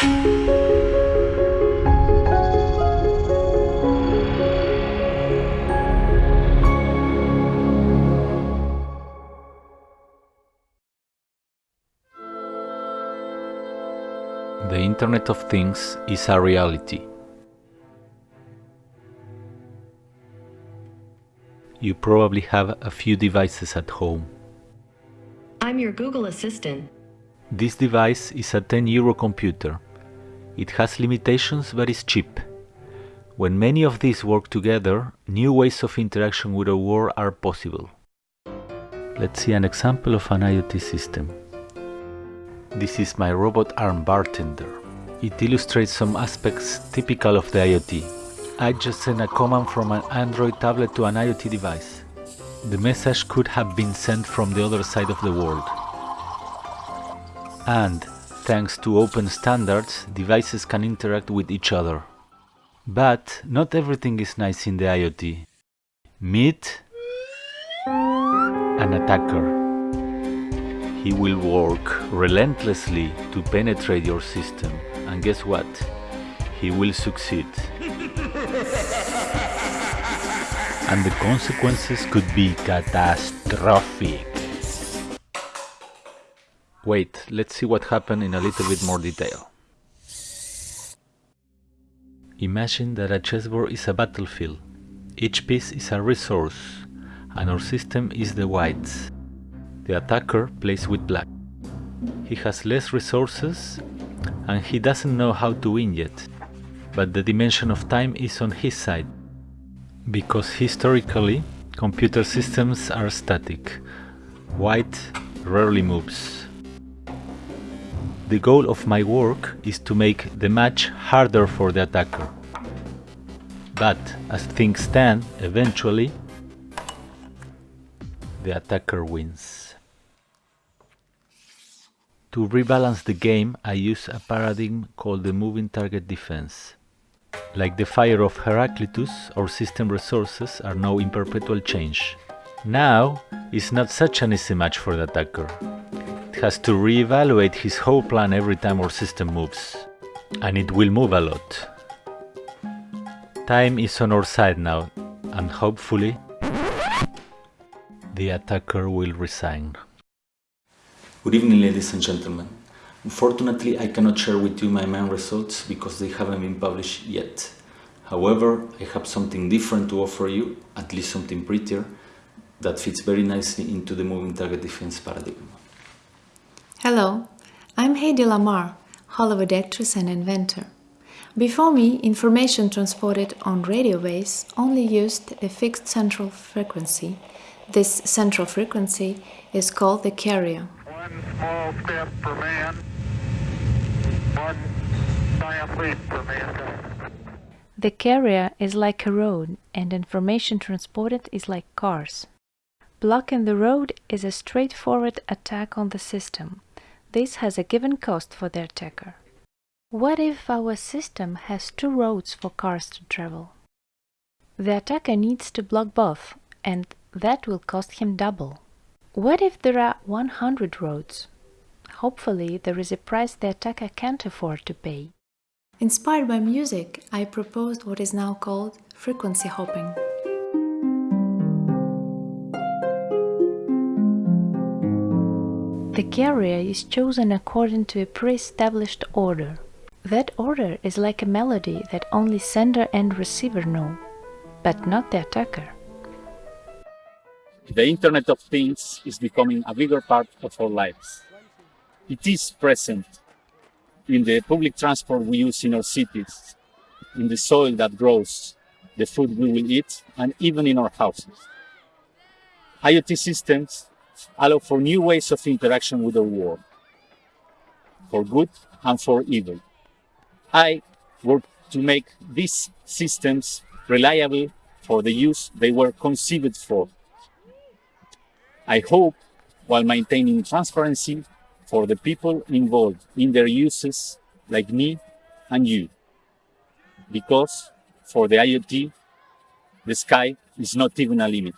The Internet of Things is a reality. You probably have a few devices at home. I'm your Google Assistant. This device is a 10 euro computer. It has limitations but is cheap. When many of these work together, new ways of interaction with the world are possible. Let's see an example of an IoT system. This is my robot arm bartender. It illustrates some aspects typical of the IoT. I just sent a command from an Android tablet to an IoT device. The message could have been sent from the other side of the world. And, thanks to open standards, devices can interact with each other. But not everything is nice in the IoT. Meet an attacker. He will work relentlessly to penetrate your system. And guess what? He will succeed. and the consequences could be catastrophic. Wait, let's see what happened in a little bit more detail. Imagine that a chessboard is a battlefield. Each piece is a resource, and our system is the whites. The attacker plays with black. He has less resources and he doesn't know how to win yet. But the dimension of time is on his side. Because historically, computer systems are static. White rarely moves. The goal of my work is to make the match harder for the attacker. But as things stand, eventually, the attacker wins. To rebalance the game, I use a paradigm called the moving target defense. Like the fire of Heraclitus, our system resources are now in perpetual change. Now is not such an easy match for the attacker. Has to re-evaluate his whole plan every time our system moves. And it will move a lot. Time is on our side now, and hopefully the attacker will resign. Good evening ladies and gentlemen. Unfortunately I cannot share with you my main results because they haven't been published yet. However, I have something different to offer you, at least something prettier, that fits very nicely into the moving target defense paradigm. Hello, I'm Hedy Lamarr, Hollywood actress and inventor. Before me, information transported on radio waves only used a fixed central frequency. This central frequency is called the carrier. One small step for man, one giant leap for mankind. The carrier is like a road and information transported is like cars. Blocking the road is a straightforward attack on the system. This has a given cost for the attacker. What if our system has two roads for cars to travel? The attacker needs to block both, and that will cost him double. What if there are 100 roads? Hopefully there is a price the attacker can't afford to pay. Inspired by music, I proposed what is now called frequency hopping. The carrier is chosen according to a pre-established order. That order is like a melody that only sender and receiver know, but not the attacker. The Internet of Things is becoming a bigger part of our lives. It is present in the public transport we use in our cities, in the soil that grows the food we will eat, and even in our houses. IoT systems allow for new ways of interaction with the world, for good and for evil. I work to make these systems reliable for the use they were conceived for. I hope, while maintaining transparency for the people involved in their uses, like me and you. Because for the IoT, the sky is not even a limit.